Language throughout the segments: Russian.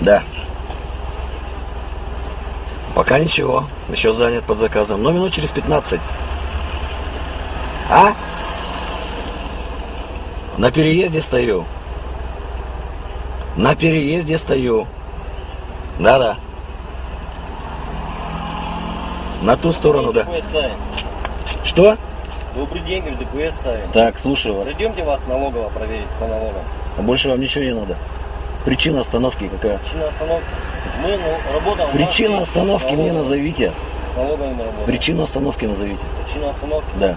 Да. Пока ничего. Еще занят под заказом. Но минут через 15. А? На переезде стою. На переезде стою. Да-да. На ту сторону, да. Что? Добрый день, говорю, ДПС ставим. Так, слушаю вас. Зайдемте вас налогово проверить по налогам. А больше вам ничего не надо. Причина остановки какая? Причина остановки. Мы ну, нас Причина остановки мне назовите. Налоговая. Причину остановки назовите. Причина остановки. Да.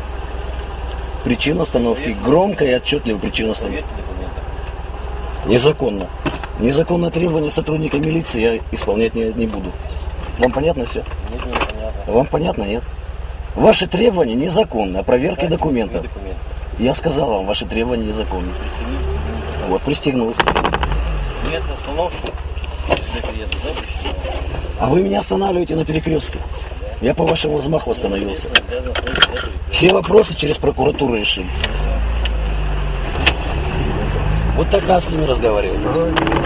Причину остановки. Громко и отчетливо причину остановки. Проверьте. Незаконно. Незаконное требование сотрудника милиции я исполнять не, не буду. Вам понятно все? Нет, не понятно. Вам понятно, нет? Ваши требования незаконны, а проверка документов. Я сказал вам, ваши требования незаконны. Вот, пристегнулся. Нет причина? А вы меня останавливаете на перекрестке. Я по вашему взмаху остановился. Все вопросы через прокуратуру решим. Вот тогда с ними разговаривать.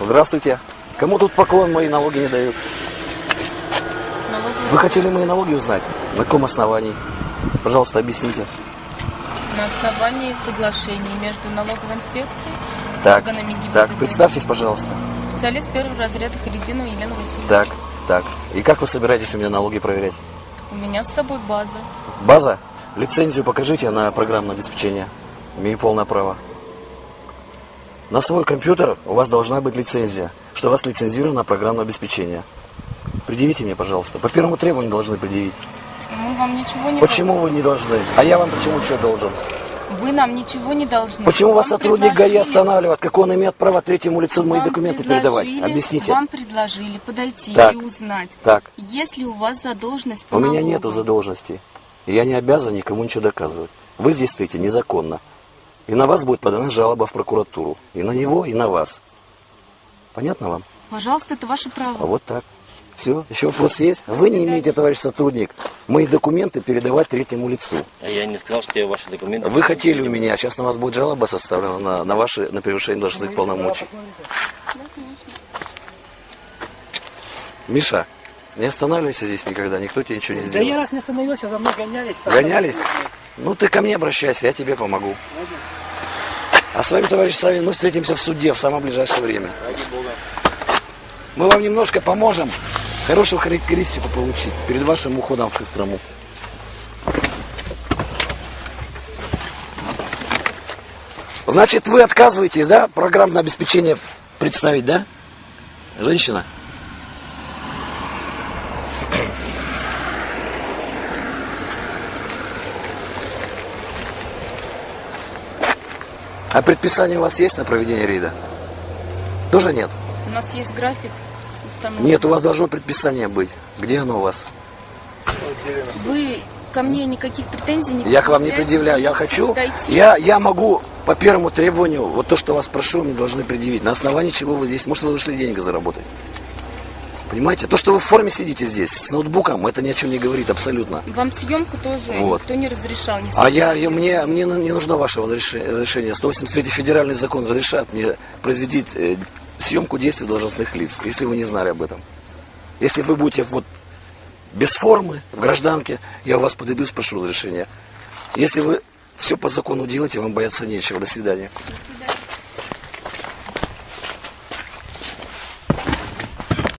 Здравствуйте. Кому тут поклон мои налоги не дают? Налоговый Вы хотели мои налоги узнать? На каком основании? Пожалуйста, объясните. на основании соглашений между налоговой инспекцией Так, органами ГИБДД. так, представьтесь, пожалуйста. Специалист первого разряда Харидинова Елена Васильевна. Так, так. И как вы собираетесь у меня налоги проверять? У меня с собой база. База? Лицензию покажите на программное обеспечение. Имею полное право. На свой компьютер у вас должна быть лицензия, что у вас лицензировано программное обеспечение. Предъявите мне, пожалуйста. По первому требованию должны предъявить. Мы вам ничего не Почему вы не должны? А я вам почему что должен? должны. Вы нам ничего не должны. Почему вас сотрудник ГАИ предложили- останавливает? Как он имеет право третьему лицу мои вам документы передавать? Объясните. Вам предложили подойти Так. и узнать, Так, есть ли у вас задолженность по у меня налогам. нету задолженности. И я не обязан никому ничего доказывать. Вы здесь стоите незаконно. И на вас будет подана жалоба в прокуратуру. И на него, и на вас. Понятно вам? Пожалуйста, это ваше право. А вот так. Все, еще вопрос есть? Вы не имеете, товарищ сотрудник, мои документы передавать третьему лицу. А я не сказал, что я ваши документы. Вы хотели у меня, сейчас на вас будет жалоба составлена на, на ваши, на превышение должностных полномочий. Миша, не останавливайся здесь никогда, никто тебе ничего не Да я сделает. раз не остановился, за мной гонялись. Гонялись? Ну ты ко мне обращайся, я тебе помогу. А с вами, товарищ Савин, мы встретимся в суде в самое ближайшее время. Мы вам немножко поможем хорошую характеристику получить перед вашим уходом в Кострому. Значит, вы отказываетесь, да, программное обеспечение представить, да? Женщина? А предписание у вас есть на проведение рейда? Тоже нет? У нас есть график установлен. Нет, у вас должно предписание быть. Где оно у вас? Вы ко мне никаких претензий не Я к вам не предъявляю. Я хочу, я, я могу по первому требованию, вот то, что вас прошу, мне должны предъявить. На основании чего вы здесь? Может, вы вышли деньги заработать? Понимаете? То, что вы в форме сидите здесь, с ноутбуком, это ни о чем не говорит абсолютно. Вам съемку тоже Вот. никто не разрешал. Не А я, я- мне, мне не нужно ваше разреше- разрешение. 183 федеральный закон разрешает мне произвести э, съемку действий должностных лиц, если вы не знали об этом. Если вы будете вот без формы, в гражданке, я у вас подойду и спрошу разрешения. Если вы все по закону делаете, вам бояться нечего. До свидания. До свидания.